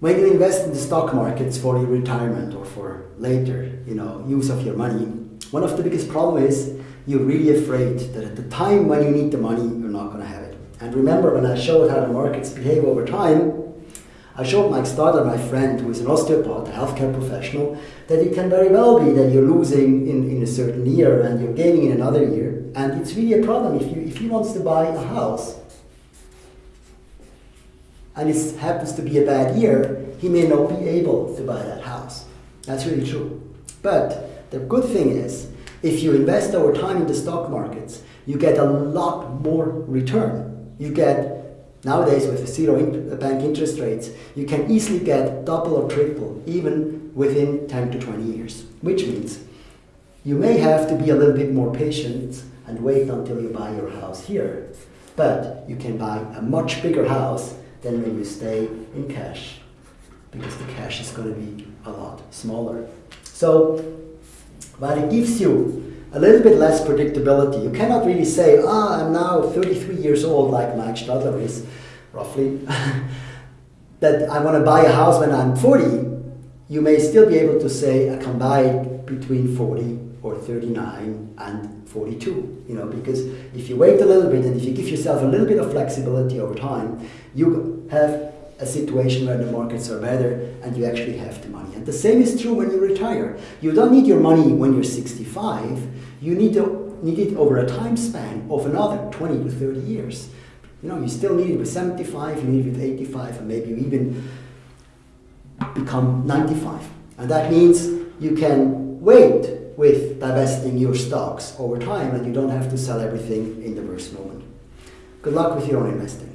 when you invest in the stock markets for your retirement or for later, you know, use of your money, one of the biggest problem is you're really afraid that at the time when you need the money, you're not going to have it. And remember when I showed how the markets behave over time, I showed Mike Stoddard, my friend, who is an osteopath, a healthcare professional, that it can very well be that you're losing in, in a certain year and you're gaining in another year. And it's really a problem if you if he wants to buy a house and it happens to be a bad year, he may not be able to buy that house. That's really true. But the good thing is, if you invest over time in the stock markets, you get a lot more return. You get nowadays with zero in uh, bank interest rates, you can easily get double or triple even within 10 to 20 years, which means you may have to be a little bit more patient and wait until you buy your house here, but you can buy a much bigger house than when you stay in cash because the cash is going to be a lot smaller. So while it gives you a little bit less predictability, you cannot really say, ah, I'm now 33 years old like Mike Stadler is, roughly, that I want to buy a house when I'm 40. You may still be able to say I can buy between 40 or 39 and 42, you know, because if you wait a little bit and if you give yourself a little bit of flexibility over time, you have a situation where the markets are better and you actually have the money. And the same is true when you retire. You don't need your money when you're 65, you need, to, need it over a time span of another 20 to 30 years. You know, you still need it with 75, you need it with 85, and maybe even become 95. And that means you can wait with divesting your stocks over time and you don't have to sell everything in the worst moment. Good luck with your own investing.